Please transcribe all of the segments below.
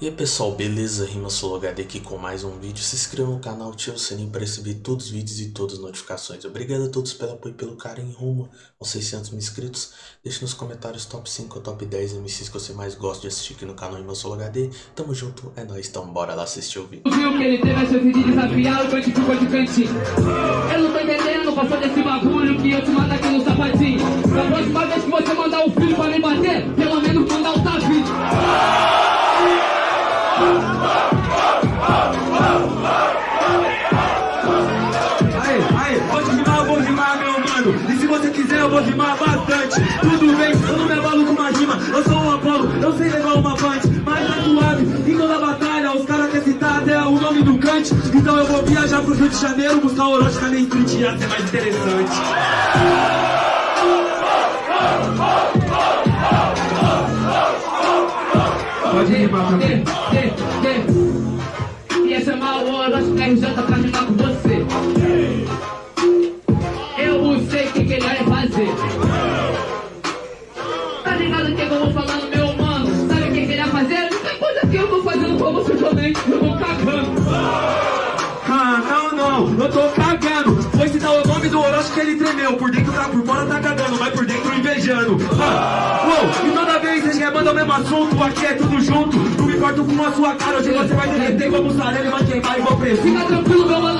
E aí pessoal, beleza? Rima HD aqui com mais um vídeo. Se inscreva no canal, ative o sininho para receber todos os vídeos e todas as notificações. Obrigado a todos pelo apoio e pelo carinho rumo aos 600 mil inscritos. Deixe nos comentários top 5 ou top 10 MCs que você mais gosta de assistir aqui no canal Rima HD. Tamo junto, é nóis, então bora lá assistir o vídeo. Que ele de desafiar o ficou de cantinho. Eu não tô entendendo, passou desse bagulho que eu te mato aqui no sapatinho. Vou rimar bastante. Tudo bem, eu não me abalo com uma rima. Eu sou um Apolo, eu sei levar uma punch. Mas tá suave, em toda batalha, os caras querem citar até o nome do Kant. Então eu vou viajar pro Rio de Janeiro, buscar o Orochi na Street, ia ser mais interessante. Pode rimar também. Ia chamar o Orochi RJ pra rimar com você. Eu sei o que, ele vai fazer. Tá ligado que, eu vou falar no meu mano? Sabe o que, que ele vai fazer? Muita coisa que eu tô fazendo pra você também. Eu vou cagando. Ah, não, não, eu tô cagando. Foi citar o nome do Orochi que ele tremeu. Por dentro tá, por fora tá cagando, mas por dentro invejando. Ah, uou, e toda vez vocês remandam o mesmo assunto, aqui é tudo junto. Não me importo com a sua cara, hoje você vai derreter como mussarela e vai queimar e vou preso. Fica tranquilo, meu mano,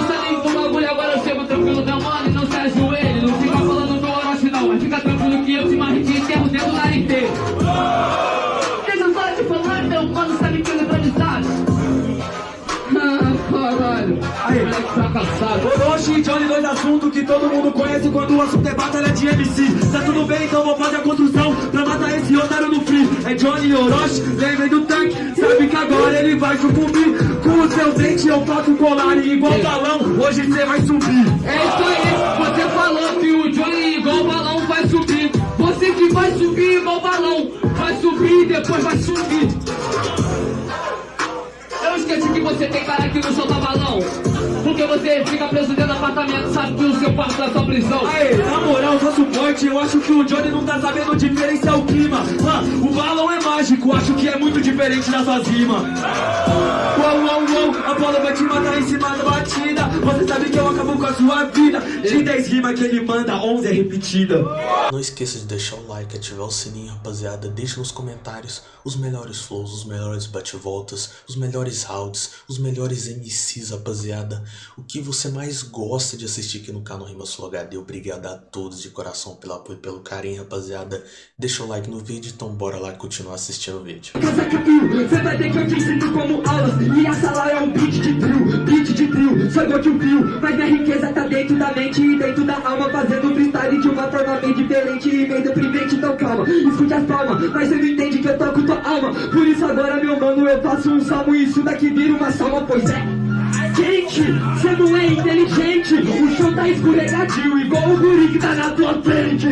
que todo mundo conhece quando o assunto é batalha de MC. Tá tudo bem, então vou fazer a construção pra matar esse otário no free. É Johnny Orochi, lembrem do tanque. Sabe que agora ele vai sucumbir. Com o seu dente eu faço colar e igual balão, hoje você vai subir. É isso aí, você falou que o Johnny igual balão vai subir. Você que vai subir igual balão, vai subir e depois vai subir. Eu esqueci que você tem cara que não. Porque você fica preso dentro do apartamento, sabe que o seu quarto é sua prisão. Aê, na moral, só suporte, eu acho que o Johnny não tá sabendo diferenciar o clima. Ah, o balão é mágico, acho que é muito diferente das suas rimas. Uou, uou, uou, Apolo vai te matar em cima da batida. Você sabe que eu acabo com a sua vida. De 10 rimas que ele manda, 11 é repetida. Não esqueça de deixar o like, ativar o sininho, rapaziada. Deixe nos comentários os melhores flows, os melhores bate-voltas, os melhores rounds, os melhores MCs, rapaziada. O que você mais gosta de assistir aqui no canal Rima Sul HD. Obrigado a todos de coração pelo apoio e pelo carinho, rapaziada. Deixa o like no vídeo, então bora lá continuar assistindo o vídeo. Casa Capil, cê vai ter que eu te ensino como aulas. E a sala é um beat de drill, beat de drill Sou igual que um fio, mas minha riqueza tá dentro da mente E dentro da alma, fazendo freestyle de uma forma bem diferente E bem deprimente, então calma, escute as palmas Mas cê não entende que eu toco tua alma. Por isso agora, meu mano, eu faço um salmo. E isso daqui vira uma salma, pois é Gente, cê não é inteligente. O chão tá escorregadio, igual o guri que tá na tua frente.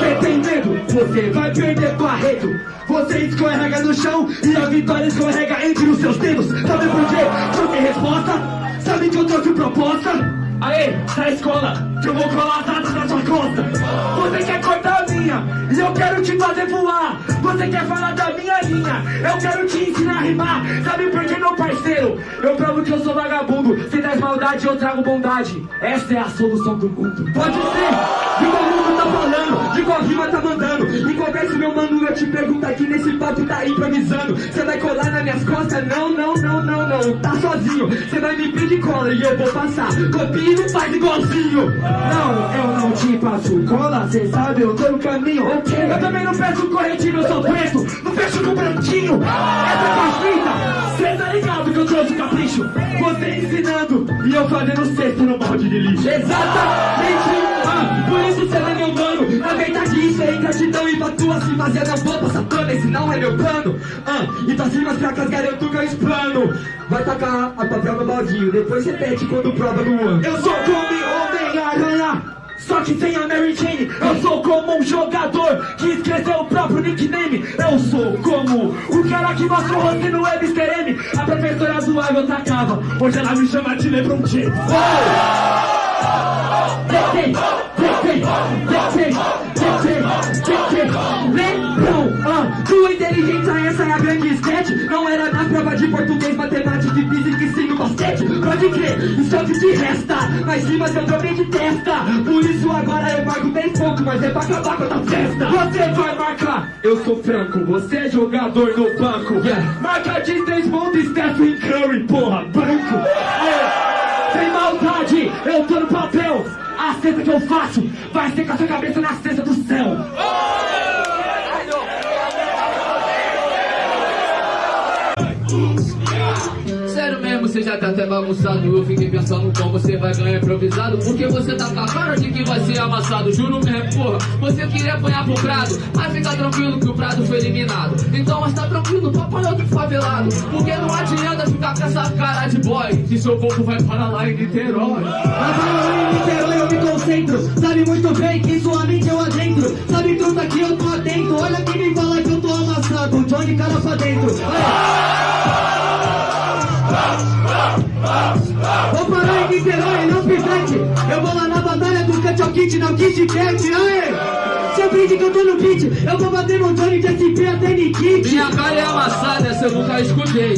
Cê tem medo, você vai perder barreto Você escorrega no chão e a vitória escorrega entre os seus dedos. Sabe por quê? Tem resposta. Sabe que eu trouxe proposta? Aê, da escola, que eu vou colar dados na sua costa. Você quer cortar a minha e eu quero te fazer voar. Você quer falar da minha linha, eu quero te ensinar a rimar. Sabe por quê, meu parceiro? Eu provo que eu sou vagabundo. Se traz maldade, eu trago bondade. Essa é a solução do mundo. Pode ser, de qual mundo tá De qual rima tá mandando. Qual verso, meu mano, eu te pergunto aqui Nesse papo tá improvisando. Você vai colar nas minhas costas? Não, não, não, não, não. Tá sozinho, você vai me pedir cola E eu vou passar, copia e não faz igualzinho. Não, eu não te passo cola Cê sabe, eu tô no caminho. Ok, eu também não peço corretivo, eu sou preto. Não fecho com branquinho Essa é Cê tá ligado que eu trouxe capricho? Você ensinando e eu fazendo cesto no balde de lixo. Exatamente ah, Por isso cê não é meu mano Na verdade isso é ingratidão E pra tu assim fazer não vou passar pano Esse não é meu plano. Ah, E pra cima as fracas garanto que eu explano. Vai tacar a papel no baldinho Depois repete quando prova no ano. Eu sou como Homem-Aranha só que sem a Mary Jane. Eu sou como um jogador que esqueceu o próprio nickname. Eu sou como o cara que mostrou você no Web M. A professora zoava eu tacava Hoje ela me chama de Lebron James. Oh! Descer, descer, descer Lembrão, ah, tua inteligência essa é a grande sketch. Não era na prova de português, matemática e física e sim no basquete. Pode crer, isso é o que te resta Mas rimas eu troquei de testa. Por isso agora eu marco 10 pontos Mas é pra acabar com essa festa. Você vai marcar, eu sou franco Você é jogador no banco. Yeah. Marca de 3 pontos, Stephen Curry, porra, branco. Aê, Sem maldade, eu tô no papel A cesta que eu faço. Vai ser com a sua cabeça na cesta do céu mesmo, você já tá até bagunçado Eu fiquei pensando como você vai ganhar improvisado Porque você tá com a cara de que vai ser amassado Juro mesmo, porra, você queria apanhar pro Prado Mas fica tranquilo que o Prado foi eliminado. Então, mas tá tranquilo, tu apanhou do favelado Porque não adianta ficar com essa cara de boy Que seu corpo vai para lá em Niterói. Agora em Niterói eu me concentro Sabe muito bem que sua mente eu adentro Sabe truta que eu tô atento Olha quem me fala que eu tô amassado Johnny cara pra dentro Vou parar em Niterói, não pivete Eu vou lá na batalha do Cut ao Kit, não Kit Cat Aê! Você brinde que eu tô no beat Eu vou bater no Johnny de SP até Nikit Minha cara é amassada, essa eu nunca escutei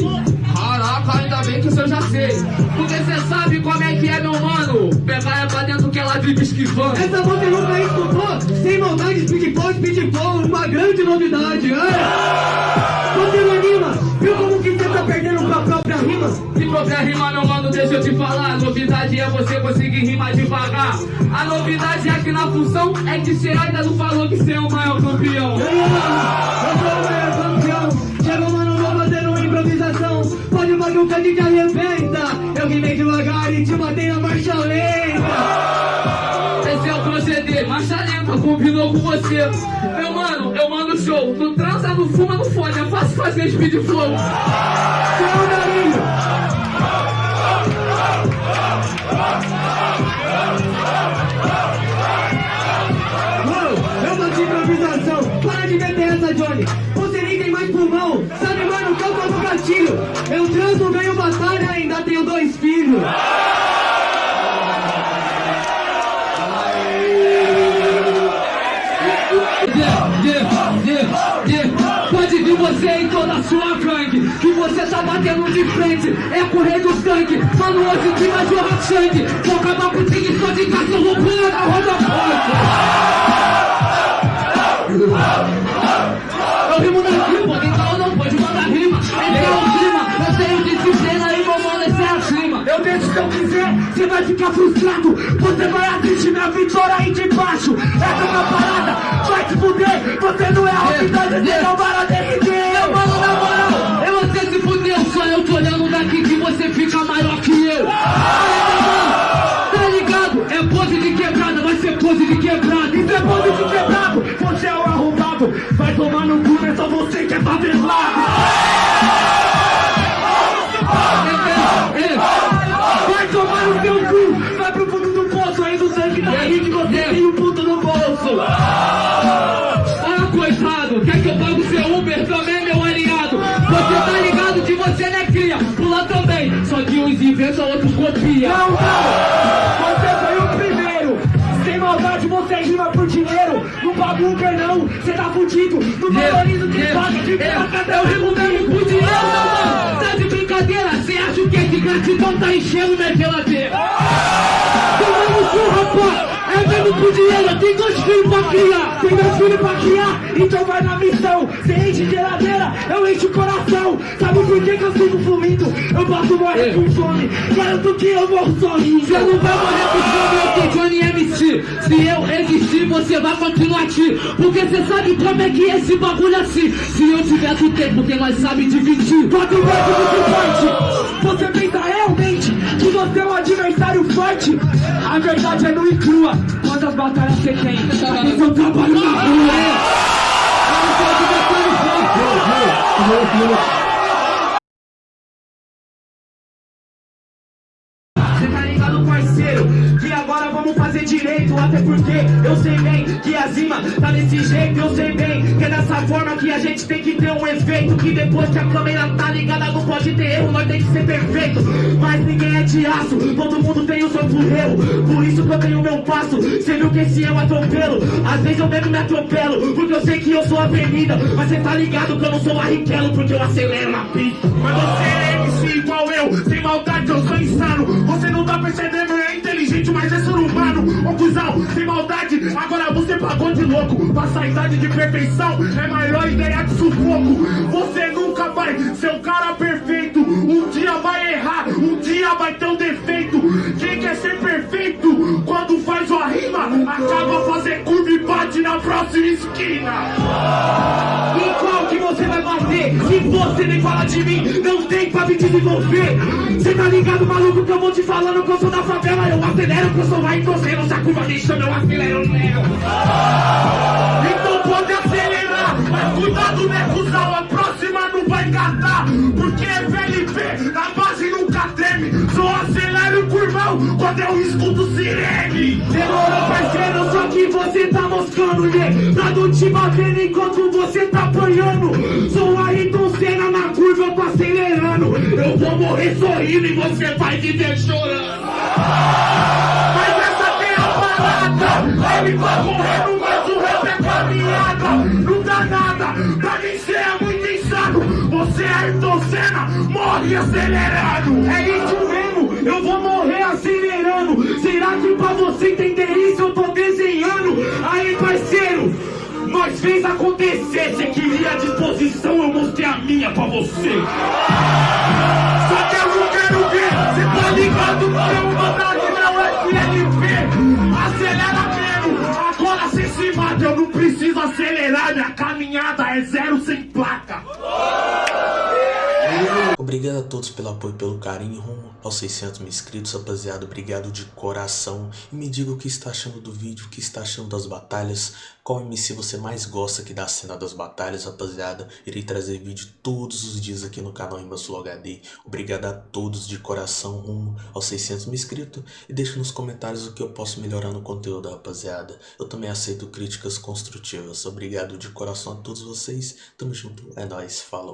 Caraca, ainda bem que isso eu já sei Porque cê sabe como é que é, meu mano Pegar é pra dentro que ela vive esquivando Essa você nunca escutou? Sem maldade, speedball, speedball Uma grande novidade Aê! Você não anima? Viu como você conseguir rimar devagar. A novidade é que na função É que você ainda não falou que você é o maior campeão. Mano? Eu sou o maior campeão. Chegou, mano, vou fazendo uma improvisação. Pode bagulho que gente arrebenta. Eu rimei devagar e te matei na marcha lenta. Esse é o proceder, marcha lenta, combinou com você. Meu mano, eu mando show. Não transa, não fuma, não fode É fácil fazer speed flow. Seu nariz Uou, eu tô de improvisação. Para de meter essa, Johnny. Você nem tem mais pulmão. Sabe, mano, eu tô no gatilho? Eu transo, ganho batalha Ainda tenho dois filhos Que você tá batendo de frente É correr do sangue Mano, hoje que vai jorrar sangue. Vou acabar com o tigre só de cachorro pulando a roda forte. Eu rimo na rima, então não pode mandar rima. Esse é o clima, eu tenho disciplina e vou mano, esse é acima Eu deixo se eu quiser, você vai ficar frustrado. Você vai assistir minha vitória aí de baixo. Essa é uma parada, vai te fuder Você não é a realidade, você não vai derreter que é favelado Vai tomar no seu cu, vai pro fundo do poço Aí do sangue da rede você tem um puto no bolso Ah, coitado, quer que eu pague o seu Uber também, meu aliado? Você tá ligado que você não é cria, pula também. Só que uns inventam, outros copia. Não, não! No bagulho não, você tá fudido! No valorizo de faca, de faca, Eu rimo mesmo por dinheiro, meu mano. Tá de brincadeira? Cê acha o que de gratidão tá enchendo minha geladeira? Tomando cu, rapaz! É mesmo por dinheiro, tem dois filhos pra criar! Tem dois filhos pra criar, então vai na missão! Cê enche geladeira, eu encho o coração! Sabe por que, que eu sigo fluindo? Eu posso morrer com fome, garanto que eu morro sozinho! Você não vai morrer com fome, eu sou Johnny MC. Se eu existir, você vai continuar aqui. Porque você sabe como é que é esse bagulho assim. Se eu tiver tu tem, porque nós sabe dividir. Quanto mais muito forte Você pensa realmente que você é um adversário forte A verdade é nua e crua Quantas batalhas você tem? Porque eu trabalho na rua Eu não sou adversário forte. Cê tá ligado, parceiro? Que agora Até porque eu sei bem que a zima tá desse jeito Eu sei bem que é dessa forma que a gente tem que ter um efeito Que depois que a câmera tá ligada não pode ter erro, nós tem que ser perfeito. Mas ninguém é de aço, todo mundo tem o seu furreiro. Por isso que eu tenho meu passo. Você viu que esse um atropelo? Às vezes eu mesmo me atropelo, porque eu sei que eu sou avenida. Mas cê tá ligado que eu não sou Barrichello, porque eu acelero na pista. Mas você é MC igual eu, sem maldade eu sou insano. Você não tá percebendo, é inteligente, mas é ser humano. Ô cuzão, sem maldade, agora você pagou de louco. Passa a idade de perfeição, é maior ideia de sufoco. Você nunca vai ser um cara perfeito. Um dia vai errar, um dia vai ter um defeito. Quem quer ser perfeito, quando faz uma rima, acaba fazer curva e bate na próxima esquina. Você nem fala de mim, não tem pra me desenvolver. Cê tá ligado, maluco, que eu vou te falando que eu sou da favela. Eu acelero, que eu sou vai e torcendo. Se a curva me chama, eu acelero. Então pode acelerar, mas cuidado, né, cuzão? A próxima não vai engatar, porque é VLP, na treme. Só acelero o curvão quando eu escuto sirene. Demorou, parceiro, só que você tá moscando, né? Não te bater enquanto você tá apanhando. Sou Ayrton Senna na curva, eu tô acelerando. Eu vou morrer sorrindo e você vai viver chorando. Mas essa tem a parada. Ele tá morrendo, mas o rap é caminhada. Não dá nada, Senna, morre acelerado. É isso mesmo, eu vou morrer acelerando. Será que pra você entender isso eu tô desenhando? Aí, parceiro, nós fez acontecer. Você queria a disposição, eu mostrei a minha pra você. Só que eu não quero ver, cê tá ligado uma verdade não é FLP. Acelera mesmo, agora cê se mata, eu não preciso acelerar, minha caminhada é zero sem Obrigado a todos pelo apoio e pelo carinho rumo aos 600 mil inscritos, rapaziada. Obrigado de coração. E me diga o que está achando do vídeo, o que está achando das batalhas. Qual MC você mais gosta aqui da cena das batalhas, rapaziada. Irei trazer vídeo todos os dias aqui no canal Imbassul HD. Obrigado a todos de coração rumo aos 600 mil inscritos. E deixe nos comentários o que eu posso melhorar no conteúdo, rapaziada. Eu também aceito críticas construtivas. Obrigado de coração a todos vocês. Tamo junto. É nóis. Falou.